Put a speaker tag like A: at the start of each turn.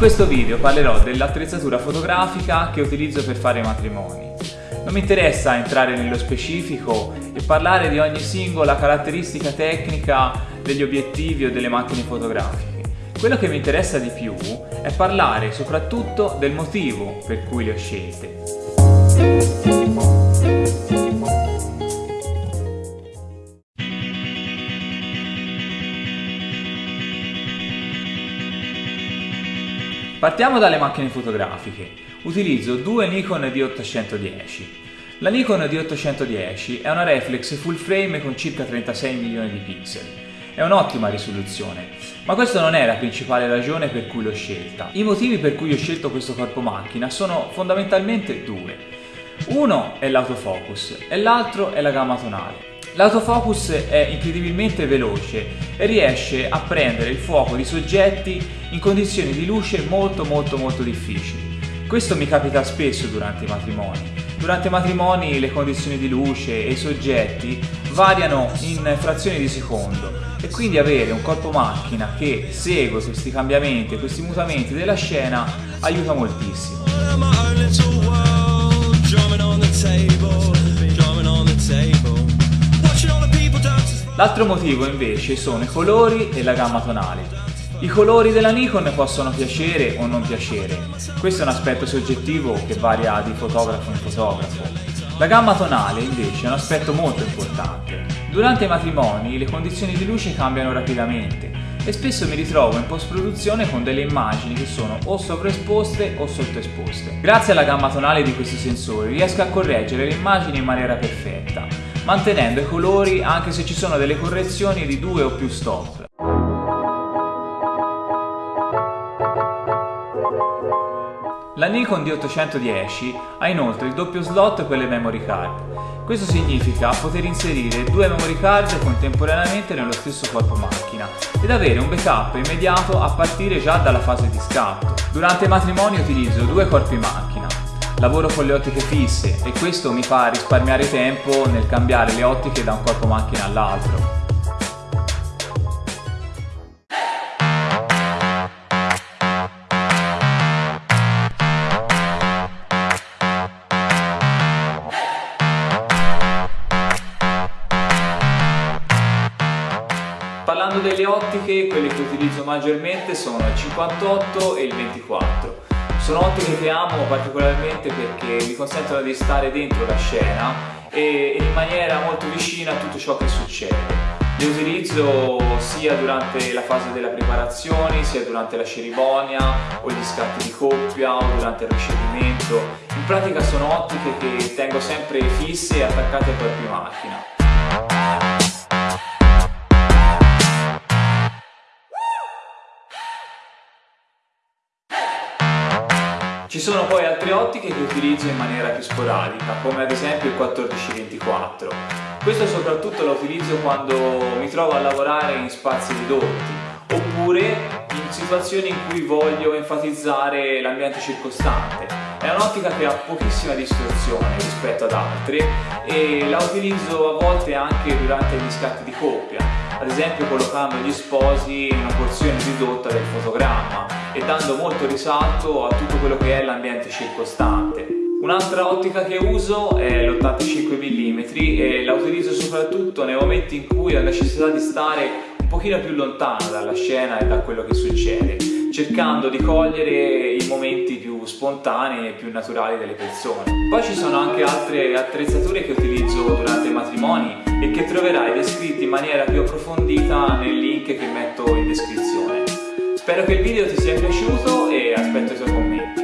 A: questo video parlerò dell'attrezzatura fotografica che utilizzo per fare matrimoni. Non mi interessa entrare nello specifico e parlare di ogni singola caratteristica tecnica degli obiettivi o delle macchine fotografiche. Quello che mi interessa di più è parlare soprattutto del motivo per cui le ho scelte. Partiamo dalle macchine fotografiche. Utilizzo due Nikon D810. La Nikon D810 è una reflex full frame con circa 36 milioni di pixel. È un'ottima risoluzione, ma questa non è la principale ragione per cui l'ho scelta. I motivi per cui ho scelto questo corpo macchina sono fondamentalmente due. Uno è l'autofocus e l'altro è la gamma tonale. L'autofocus è incredibilmente veloce e riesce a prendere il fuoco di soggetti in condizioni di luce molto molto molto difficili. Questo mi capita spesso durante i matrimoni. Durante i matrimoni le condizioni di luce e i soggetti variano in frazioni di secondo e quindi avere un corpo macchina che segue questi cambiamenti, questi mutamenti della scena aiuta moltissimo. L'altro motivo invece sono i colori e la gamma tonale. I colori della Nikon possono piacere o non piacere, questo è un aspetto soggettivo che varia di fotografo in fotografo. La gamma tonale invece è un aspetto molto importante. Durante i matrimoni le condizioni di luce cambiano rapidamente e spesso mi ritrovo in post-produzione con delle immagini che sono o sovraesposte o sottoesposte. Grazie alla gamma tonale di questi sensori riesco a correggere le immagini in maniera perfetta mantenendo i colori anche se ci sono delle correzioni di due o più stop. La Nikon D810 ha inoltre il doppio slot per le memory card. Questo significa poter inserire due memory card contemporaneamente nello stesso corpo macchina ed avere un backup immediato a partire già dalla fase di scatto. Durante i matrimoni utilizzo due corpi macchina, lavoro con le ottiche fisse e questo mi fa risparmiare tempo nel cambiare le ottiche da un corpo macchina all'altro. Parlando delle ottiche, quelle che utilizzo maggiormente sono il 58 e il 24 sono ottiche che amo particolarmente perché mi consentono di stare dentro la scena e, in maniera molto vicina a tutto ciò che succede. Le utilizzo sia durante la fase della preparazione, sia durante la cerimonia o gli scatti di coppia o durante il ricevimento. In pratica sono ottiche che tengo sempre fisse e attaccate ai corpi macchina. Ci sono poi altre ottiche che utilizzo in maniera più sporadica, come ad esempio il 14-24. Questo soprattutto lo utilizzo quando mi trovo a lavorare in spazi ridotti, oppure in situazioni in cui voglio enfatizzare l'ambiente circostante. È un'ottica che ha pochissima distorsione rispetto ad altre e la utilizzo a volte anche durante gli scatti di coppia, ad esempio collocando gli sposi in una porzione ridotta del fotogramma e dando molto risalto a tutto quello che è l'ambiente circostante. Un'altra ottica che uso è l'85 mm e la utilizzo soprattutto nei momenti in cui ho necessità di stare un pochino più lontano dalla scena e da quello che succede, cercando di cogliere i momenti più spontanei e più naturali delle persone. Poi ci sono anche altre attrezzature che utilizzo durante i matrimoni e che troverai descritte in maniera più approfondita nel link che metto in descrizione. Spero che il video ti sia piaciuto e aspetto i tuoi commenti.